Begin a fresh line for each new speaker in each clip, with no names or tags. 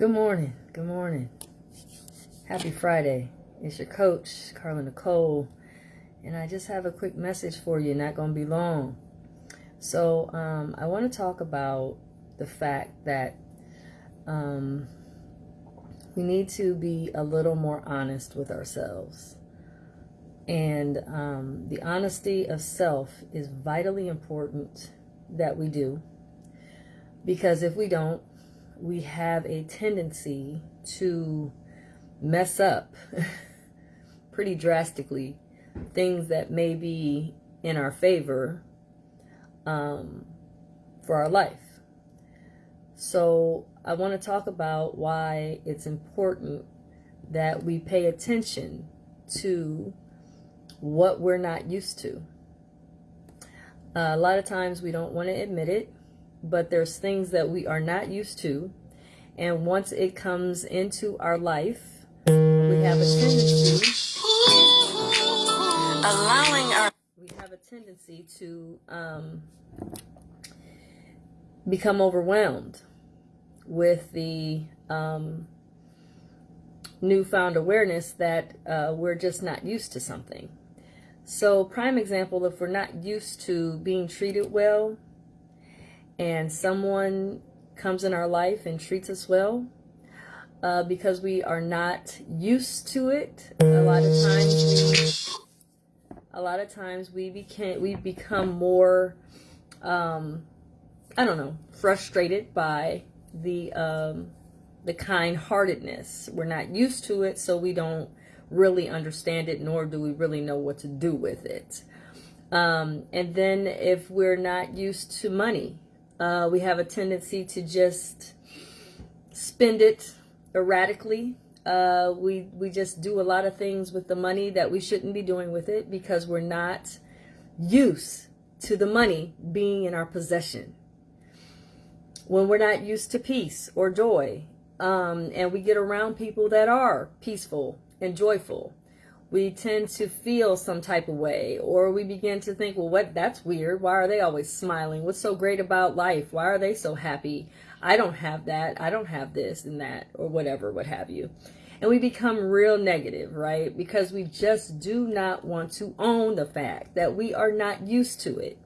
Good morning. Good morning. Happy Friday. It's your coach, Carla Nicole. And I just have a quick message for you, not going to be long. So, um, I want to talk about the fact that um, we need to be a little more honest with ourselves. And um, the honesty of self is vitally important that we do. Because if we don't, we have a tendency to mess up pretty drastically things that may be in our favor um, for our life. So I want to talk about why it's important that we pay attention to what we're not used to. Uh, a lot of times we don't want to admit it, but there's things that we are not used to. And once it comes into our life, we have a tendency allowing our we have a tendency to um, become overwhelmed with the um, newfound awareness that uh, we're just not used to something. So prime example, if we're not used to being treated well and someone comes in our life and treats us well, uh, because we are not used to it, a lot of times we, a lot of times we became, we become more, um, I don't know, frustrated by the, um, the kind-heartedness. We're not used to it, so we don't really understand it, nor do we really know what to do with it. Um, and then if we're not used to money, uh, we have a tendency to just spend it erratically. Uh, we, we just do a lot of things with the money that we shouldn't be doing with it because we're not used to the money being in our possession. When we're not used to peace or joy, um, and we get around people that are peaceful and joyful, we tend to feel some type of way or we begin to think well what? That's weird. Why are they always smiling? What's so great about life? Why are they so happy? I don't have that. I don't have this and that or whatever what have you. And we become real negative right? Because we just do not want to own the fact that we are not used to it.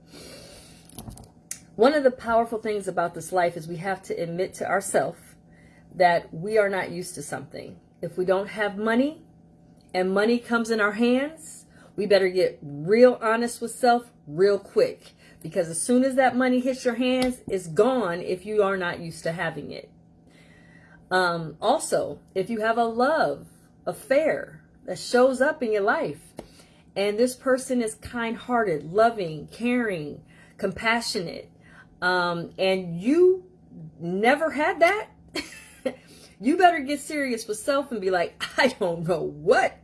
One of the powerful things about this life is we have to admit to ourselves that we are not used to something. If we don't have money and money comes in our hands, we better get real honest with self real quick. Because as soon as that money hits your hands, it's gone if you are not used to having it. Um, also, if you have a love affair that shows up in your life, and this person is kind-hearted, loving, caring, compassionate, um, and you never had that, you better get serious with self and be like, I don't know what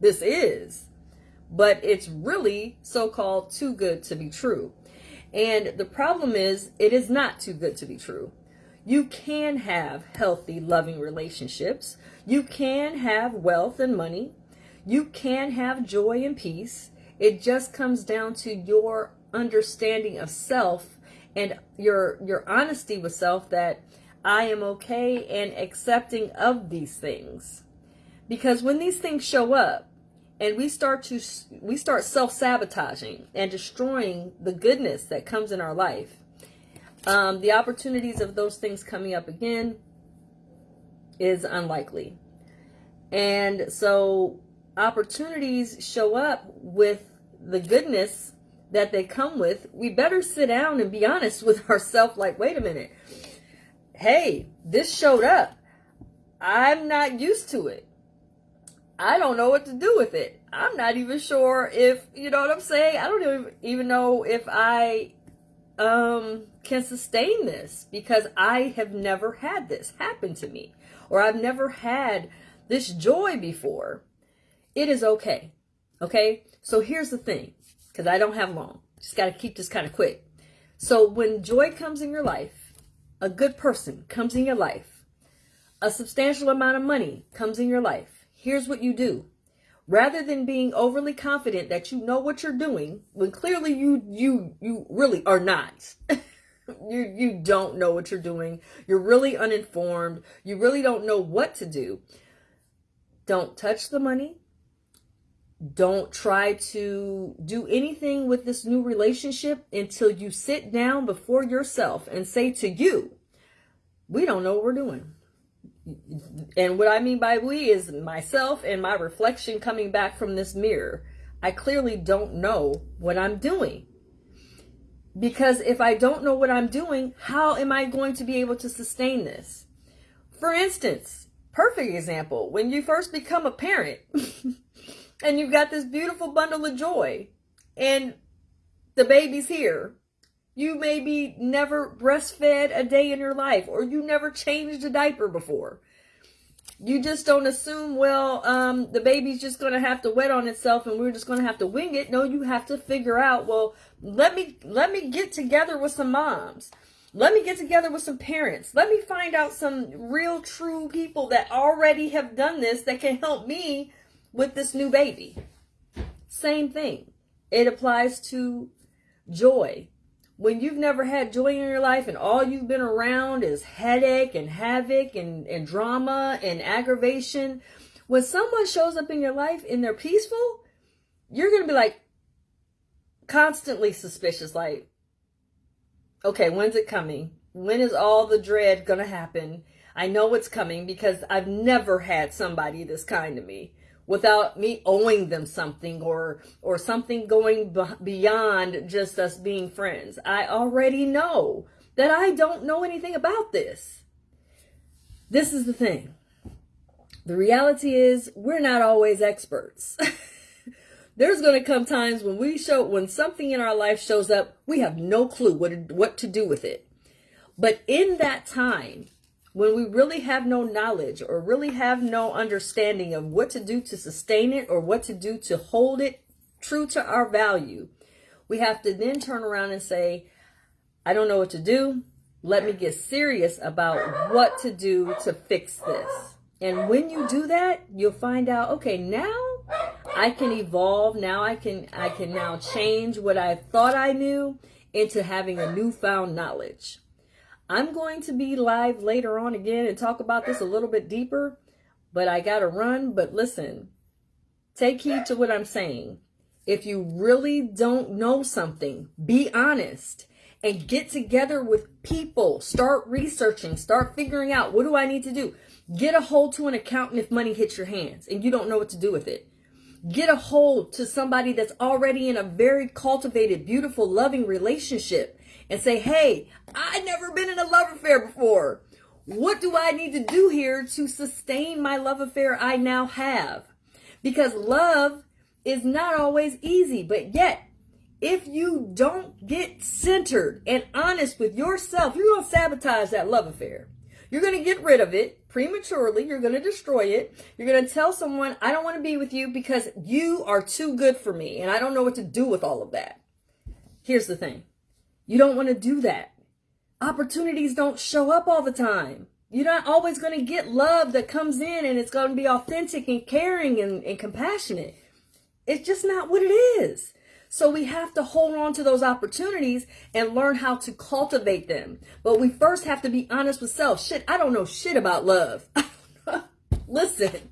this is, but it's really so-called too good to be true. And the problem is it is not too good to be true. You can have healthy, loving relationships. You can have wealth and money. You can have joy and peace. It just comes down to your understanding of self and your your honesty with self that I am okay and accepting of these things. Because when these things show up, and we start to we start self-sabotaging and destroying the goodness that comes in our life. Um, the opportunities of those things coming up again is unlikely. And so opportunities show up with the goodness that they come with. We better sit down and be honest with ourselves like wait a minute. Hey this showed up. I'm not used to it I don't know what to do with it. I'm not even sure if, you know what I'm saying? I don't even know if I um, can sustain this because I have never had this happen to me or I've never had this joy before. It is okay. Okay. So here's the thing because I don't have long. Just got to keep this kind of quick. So when joy comes in your life, a good person comes in your life, a substantial amount of money comes in your life, here's what you do. Rather than being overly confident that you know what you're doing, when clearly you you you really are not, you you don't know what you're doing. You're really uninformed. You really don't know what to do. Don't touch the money. Don't try to do anything with this new relationship until you sit down before yourself and say to you, we don't know what we're doing. And what I mean by we is myself and my reflection coming back from this mirror. I clearly don't know what I'm doing. Because if I don't know what I'm doing, how am I going to be able to sustain this? For instance, perfect example, when you first become a parent and you've got this beautiful bundle of joy and the baby's here, you maybe never breastfed a day in your life or you never changed a diaper before you just don't assume, well, um, the baby's just going to have to wet on itself and we're just going to have to wing it. No, you have to figure out, well, let me, let me get together with some moms. Let me get together with some parents. Let me find out some real true people that already have done this that can help me with this new baby. Same thing. It applies to joy when you've never had joy in your life and all you've been around is headache and havoc and, and drama and aggravation, when someone shows up in your life and they're peaceful, you're going to be like constantly suspicious. Like, okay, when's it coming? When is all the dread going to happen? I know it's coming because I've never had somebody this kind to me without me owing them something or or something going beyond just us being friends. I already know that I don't know anything about this. This is the thing. The reality is we're not always experts. There's going to come times when we show when something in our life shows up, we have no clue what what to do with it. But in that time, when we really have no knowledge or really have no understanding of what to do to sustain it or what to do to hold it true to our value, we have to then turn around and say, I don't know what to do. Let me get serious about what to do to fix this. And when you do that, you'll find out, okay, now I can evolve. Now I can, I can now change what I thought I knew into having a newfound knowledge. I'm going to be live later on again and talk about this a little bit deeper, but I got to run. But listen, take heed to what I'm saying. If you really don't know something, be honest and get together with people. Start researching, start figuring out what do I need to do. Get a hold to an accountant if money hits your hands and you don't know what to do with it. Get a hold to somebody that's already in a very cultivated, beautiful, loving relationship and say, hey, I've never been in a love affair before. What do I need to do here to sustain my love affair I now have? Because love is not always easy, but yet, if you don't get centered and honest with yourself, you're going to sabotage that love affair. You're going to get rid of it prematurely. You're going to destroy it. You're going to tell someone, I don't want to be with you because you are too good for me and I don't know what to do with all of that. Here's the thing you don't want to do that. Opportunities don't show up all the time. You're not always going to get love that comes in and it's going to be authentic and caring and, and compassionate. It's just not what it is. So we have to hold on to those opportunities and learn how to cultivate them. But we first have to be honest with self. Shit, I don't know shit about love. Listen,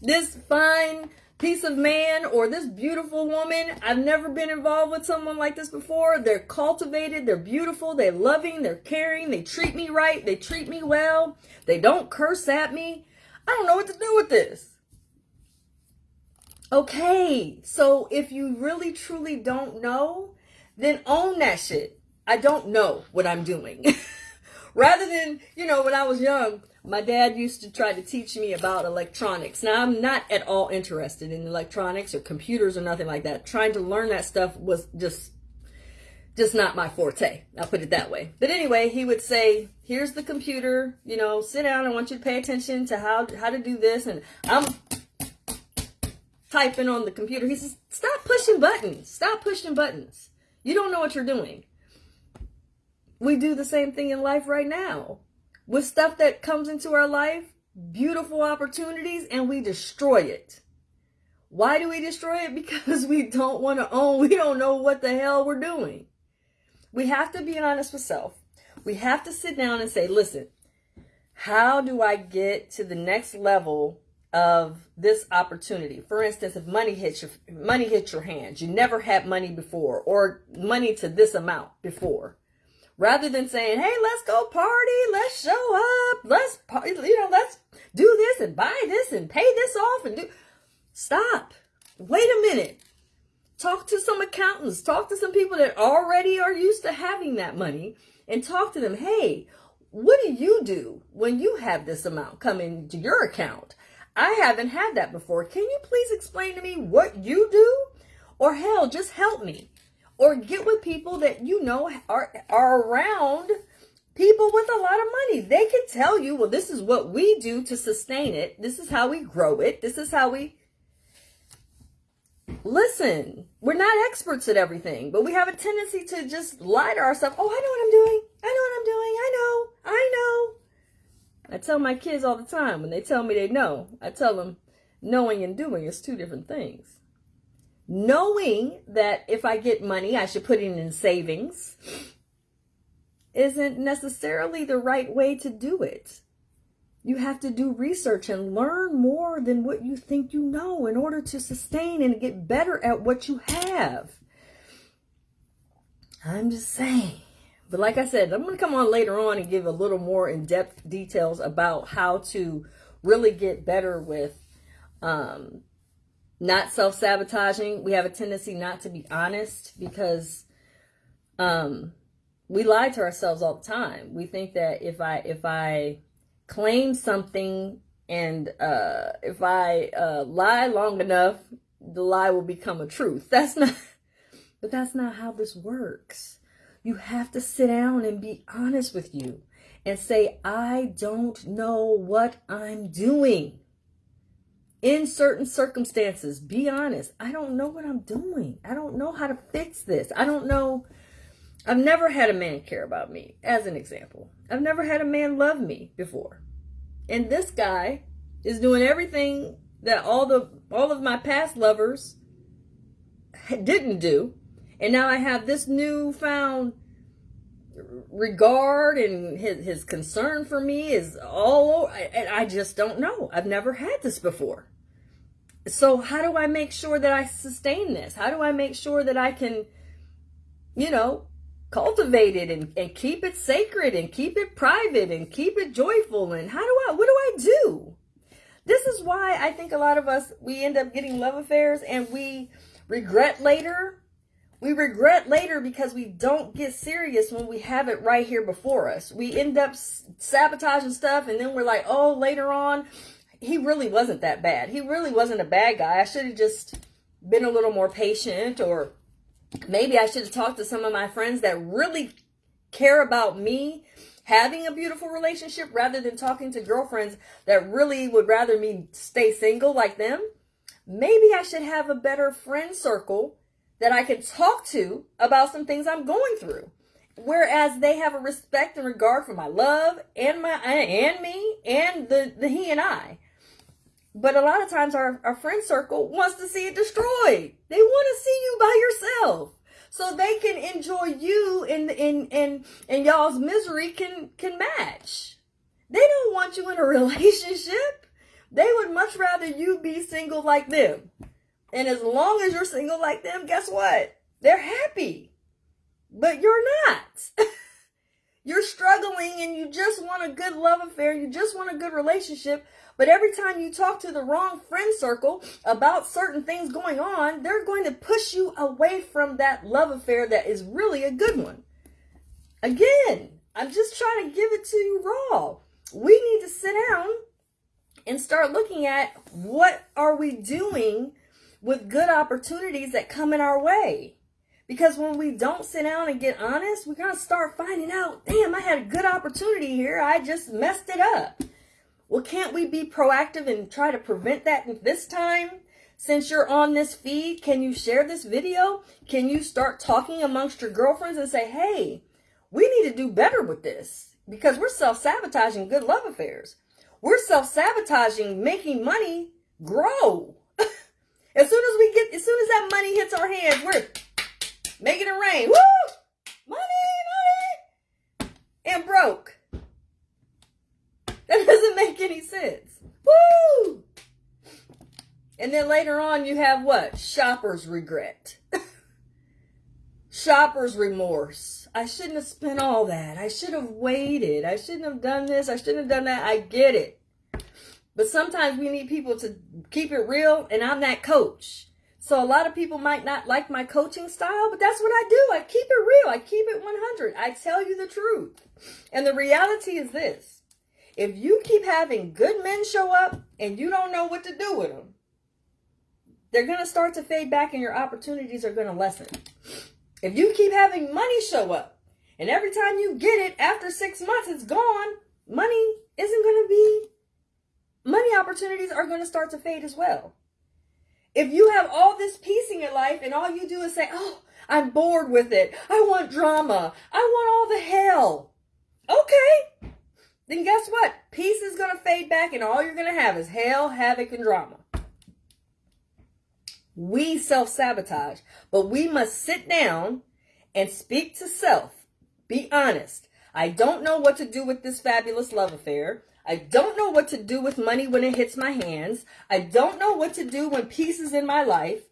this fine piece of man or this beautiful woman. I've never been involved with someone like this before. They're cultivated, they're beautiful, they're loving, they're caring, they treat me right, they treat me well, they don't curse at me. I don't know what to do with this. Okay, so if you really truly don't know, then own that shit. I don't know what I'm doing. Rather than, you know, when I was young, my dad used to try to teach me about electronics. Now, I'm not at all interested in electronics or computers or nothing like that. Trying to learn that stuff was just just not my forte. I'll put it that way. But anyway, he would say, here's the computer, you know, sit down. I want you to pay attention to how, how to do this. And I'm typing on the computer. He says, stop pushing buttons. Stop pushing buttons. You don't know what you're doing. We do the same thing in life right now with stuff that comes into our life, beautiful opportunities, and we destroy it. Why do we destroy it? Because we don't want to own, we don't know what the hell we're doing. We have to be honest with self. We have to sit down and say, listen, how do I get to the next level of this opportunity? For instance, if money hits your money hits your hands, you never had money before or money to this amount before. Rather than saying, "Hey, let's go party, let's show up, let's you know, let's do this and buy this and pay this off and do Stop. Wait a minute. Talk to some accountants, talk to some people that already are used to having that money and talk to them. Hey, what do you do when you have this amount come into your account? I haven't had that before. Can you please explain to me what you do? Or hell, just help me. Or get with people that you know are, are around people with a lot of money. They can tell you, well, this is what we do to sustain it. This is how we grow it. This is how we. Listen, we're not experts at everything, but we have a tendency to just lie to ourselves. Oh, I know what I'm doing. I know what I'm doing. I know. I know. I tell my kids all the time when they tell me they know, I tell them knowing and doing is two different things. Knowing that if I get money, I should put it in savings isn't necessarily the right way to do it. You have to do research and learn more than what you think you know in order to sustain and get better at what you have. I'm just saying. But like I said, I'm going to come on later on and give a little more in-depth details about how to really get better with um, not self-sabotaging. We have a tendency not to be honest because um, we lie to ourselves all the time. We think that if I if I claim something and uh, if I uh, lie long enough, the lie will become a truth. That's not, but that's not how this works. You have to sit down and be honest with you and say, I don't know what I'm doing. In certain circumstances, be honest. I don't know what I'm doing. I don't know how to fix this. I don't know. I've never had a man care about me, as an example. I've never had a man love me before. And this guy is doing everything that all the all of my past lovers didn't do and now I have this newfound regard and his, his concern for me is all, and I just don't know. I've never had this before. So how do I make sure that I sustain this? How do I make sure that I can, you know, cultivate it and, and keep it sacred and keep it private and keep it joyful? And how do I, what do I do? This is why I think a lot of us, we end up getting love affairs and we regret later we regret later because we don't get serious when we have it right here before us. We end up sabotaging stuff and then we're like, oh, later on, he really wasn't that bad. He really wasn't a bad guy. I should have just been a little more patient or maybe I should have talked to some of my friends that really care about me having a beautiful relationship rather than talking to girlfriends that really would rather me stay single like them. Maybe I should have a better friend circle that I can talk to about some things I'm going through. Whereas they have a respect and regard for my love and my and me and the, the he and I. But a lot of times our, our friend circle wants to see it destroyed. They want to see you by yourself. So they can enjoy you and and and and y'all's misery can can match. They don't want you in a relationship. They would much rather you be single like them. And as long as you're single like them, guess what? They're happy. But you're not. you're struggling and you just want a good love affair. You just want a good relationship. But every time you talk to the wrong friend circle about certain things going on, they're going to push you away from that love affair that is really a good one. Again, I'm just trying to give it to you raw. We need to sit down and start looking at what are we doing with good opportunities that come in our way. Because when we don't sit down and get honest, we're going to start finding out, damn, I had a good opportunity here. I just messed it up. Well, can't we be proactive and try to prevent that this time? Since you're on this feed, can you share this video? Can you start talking amongst your girlfriends and say, hey, we need to do better with this because we're self-sabotaging good love affairs. We're self-sabotaging making money grow. As soon as we get, as soon as that money hits our hands, we're making it rain. Woo! Money, money. and broke. That doesn't make any sense. Woo! And then later on, you have what? Shopper's regret. Shopper's remorse. I shouldn't have spent all that. I should have waited. I shouldn't have done this. I shouldn't have done that. I get it. But sometimes we need people to keep it real, and I'm that coach. So a lot of people might not like my coaching style, but that's what I do. I keep it real. I keep it 100. I tell you the truth. And the reality is this. If you keep having good men show up and you don't know what to do with them, they're going to start to fade back and your opportunities are going to lessen. If you keep having money show up and every time you get it after six months, it's gone, money isn't going to be, money opportunities are going to start to fade as well. If you have all this peace in your life and all you do is say, oh, I'm bored with it. I want drama. I want all the hell. Okay. Then guess what? Peace is going to fade back and all you're going to have is hell, havoc, and drama. We self-sabotage, but we must sit down and speak to self. Be honest. I don't know what to do with this fabulous love affair. I don't know what to do with money when it hits my hands. I don't know what to do when peace is in my life.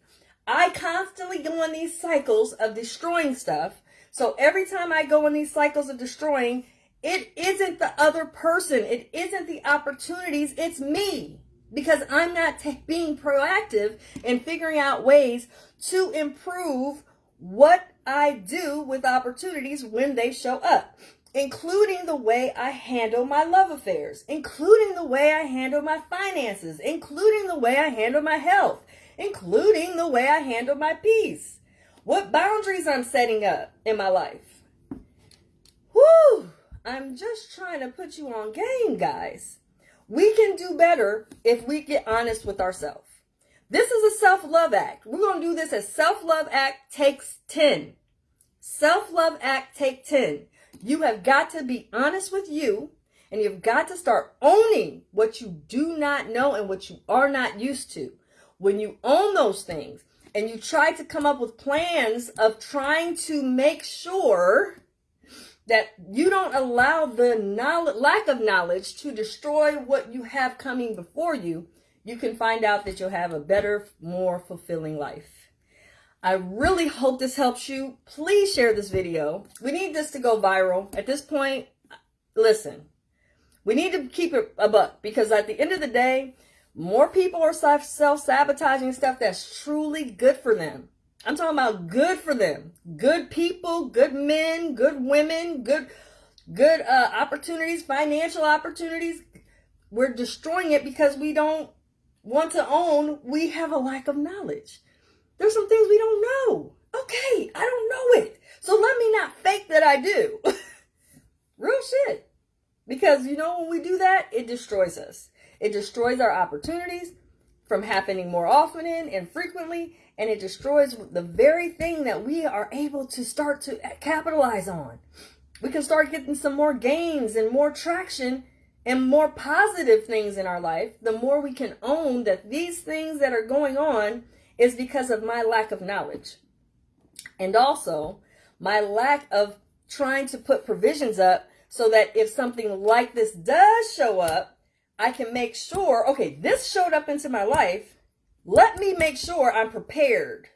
I constantly go on these cycles of destroying stuff. So every time I go on these cycles of destroying, it isn't the other person. It isn't the opportunities. It's me because I'm not being proactive in figuring out ways to improve what I do with opportunities when they show up including the way I handle my love affairs, including the way I handle my finances, including the way I handle my health, including the way I handle my peace, what boundaries I'm setting up in my life. Whew, I'm just trying to put you on game, guys. We can do better if we get honest with ourselves. This is a self-love act. We're going to do this as self-love act takes 10. Self-love act take 10. You have got to be honest with you and you've got to start owning what you do not know and what you are not used to. When you own those things and you try to come up with plans of trying to make sure that you don't allow the knowledge, lack of knowledge to destroy what you have coming before you, you can find out that you'll have a better, more fulfilling life. I really hope this helps you. Please share this video. We need this to go viral. At this point, listen, we need to keep it a buck because at the end of the day, more people are self-sabotaging stuff that's truly good for them. I'm talking about good for them. Good people, good men, good women, good good uh, opportunities, financial opportunities. We're destroying it because we don't want to own we have a lack of knowledge. There's some things we don't know. Okay, I don't know it. So let me not fake that I do. Real shit. Because you know, when we do that, it destroys us. It destroys our opportunities from happening more often and frequently, and it destroys the very thing that we are able to start to capitalize on. We can start getting some more gains and more traction and more positive things in our life, the more we can own that these things that are going on is because of my lack of knowledge. And also my lack of trying to put provisions up so that if something like this does show up, I can make sure, okay, this showed up into my life. Let me make sure I'm prepared.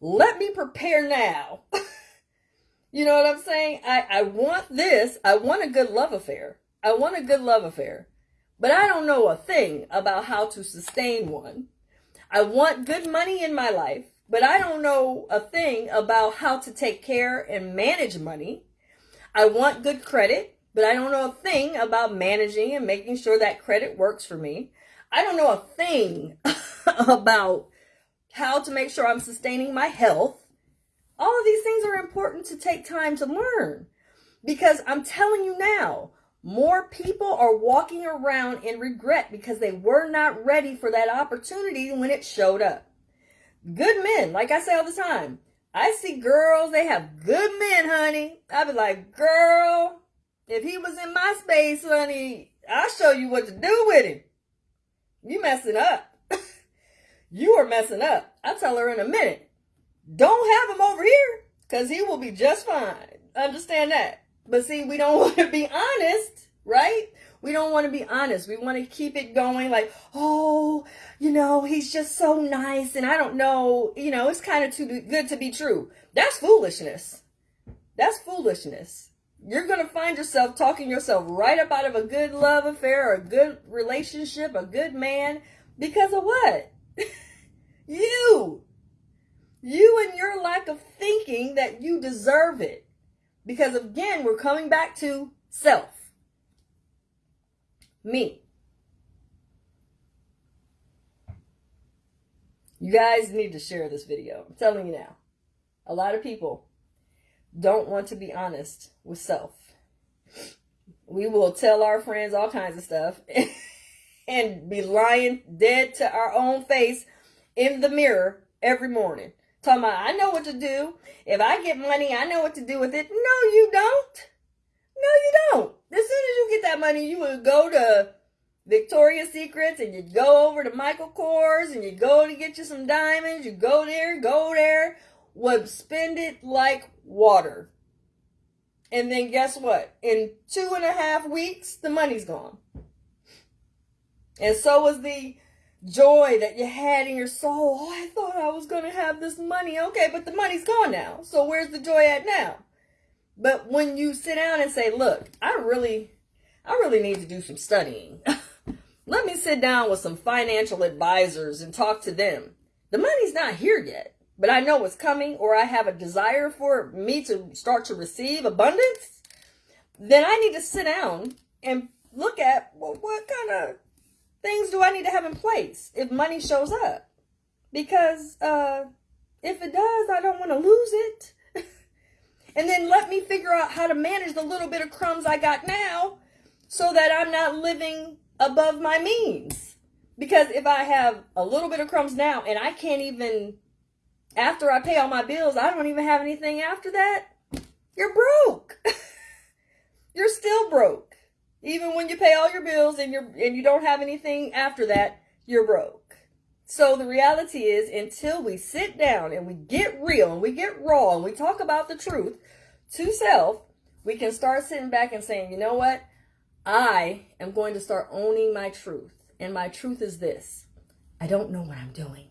Let me prepare now. you know what I'm saying? I, I want this. I want a good love affair. I want a good love affair. But I don't know a thing about how to sustain one. I want good money in my life, but I don't know a thing about how to take care and manage money. I want good credit, but I don't know a thing about managing and making sure that credit works for me. I don't know a thing about how to make sure I'm sustaining my health. All of these things are important to take time to learn because I'm telling you now, more people are walking around in regret because they were not ready for that opportunity when it showed up. Good men, like I say all the time, I see girls, they have good men, honey. I be like, girl, if he was in my space, honey, I'll show you what to do with him. You messing up. you are messing up. I'll tell her in a minute. Don't have him over here because he will be just fine. Understand that. But see, we don't want to be honest, right? We don't want to be honest. We want to keep it going like, oh, you know, he's just so nice. And I don't know, you know, it's kind of too good to be true. That's foolishness. That's foolishness. You're going to find yourself talking yourself right up out of a good love affair a good relationship, a good man, because of what? you. You and your lack of thinking that you deserve it. Because again, we're coming back to self. Me. You guys need to share this video. I'm telling you now. A lot of people don't want to be honest with self. We will tell our friends all kinds of stuff and be lying dead to our own face in the mirror every morning. Talking about, I know what to do. If I get money, I know what to do with it. No, you don't. No, you don't. As soon as you get that money, you would go to Victoria's Secrets and you go over to Michael Kors and you go to get you some diamonds. You go there, go there, would spend it like water. And then guess what? In two and a half weeks, the money's gone. And so was the joy that you had in your soul. Oh, I thought I was going to have this money. Okay, but the money's gone now. So where's the joy at now? But when you sit down and say, look, I really, I really need to do some studying. Let me sit down with some financial advisors and talk to them. The money's not here yet, but I know it's coming or I have a desire for me to start to receive abundance. Then I need to sit down and look at, well, what kind of things do I need to have in place if money shows up? Because uh, if it does, I don't want to lose it. and then let me figure out how to manage the little bit of crumbs I got now so that I'm not living above my means. Because if I have a little bit of crumbs now and I can't even, after I pay all my bills, I don't even have anything after that, you're broke. you're still broke. Even when you pay all your bills and you're and you don't have anything after that, you're broke. So the reality is until we sit down and we get real and we get raw and we talk about the truth to self, we can start sitting back and saying, you know what? I am going to start owning my truth. And my truth is this. I don't know what I'm doing.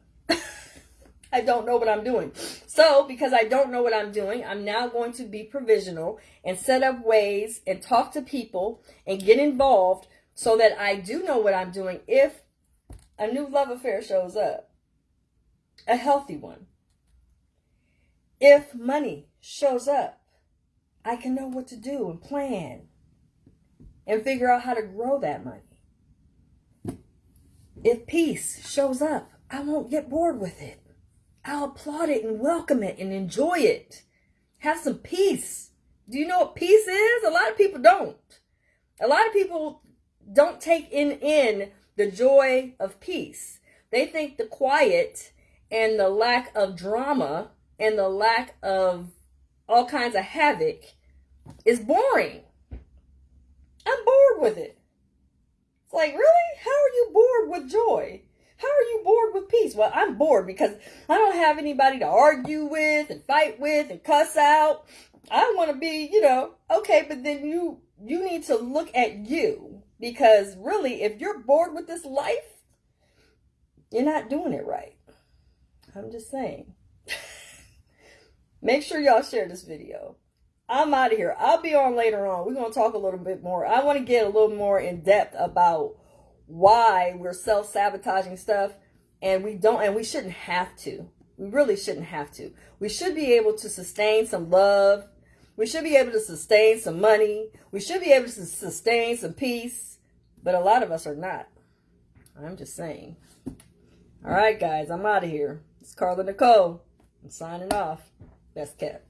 I don't know what I'm doing. So, because I don't know what I'm doing, I'm now going to be provisional and set up ways and talk to people and get involved so that I do know what I'm doing if a new love affair shows up. A healthy one. If money shows up, I can know what to do and plan and figure out how to grow that money. If peace shows up, I won't get bored with it. I'll applaud it and welcome it and enjoy it. Have some peace. Do you know what peace is? A lot of people don't. A lot of people don't take in in the joy of peace. They think the quiet and the lack of drama and the lack of all kinds of havoc is boring. I'm bored with it. It's like, really? How are you bored with joy? How are you bored with peace? Well, I'm bored because I don't have anybody to argue with and fight with and cuss out. I want to be, you know, okay, but then you you need to look at you because really if you're bored with this life, you're not doing it right. I'm just saying. Make sure y'all share this video. I'm out of here. I'll be on later on. We're going to talk a little bit more. I want to get a little more in depth about why we're self-sabotaging stuff and we don't and we shouldn't have to. We really shouldn't have to. We should be able to sustain some love. We should be able to sustain some money. We should be able to sustain some peace. But a lot of us are not. I'm just saying. All right guys i'm out of here. It's carla nicole. I'm signing off. Best kept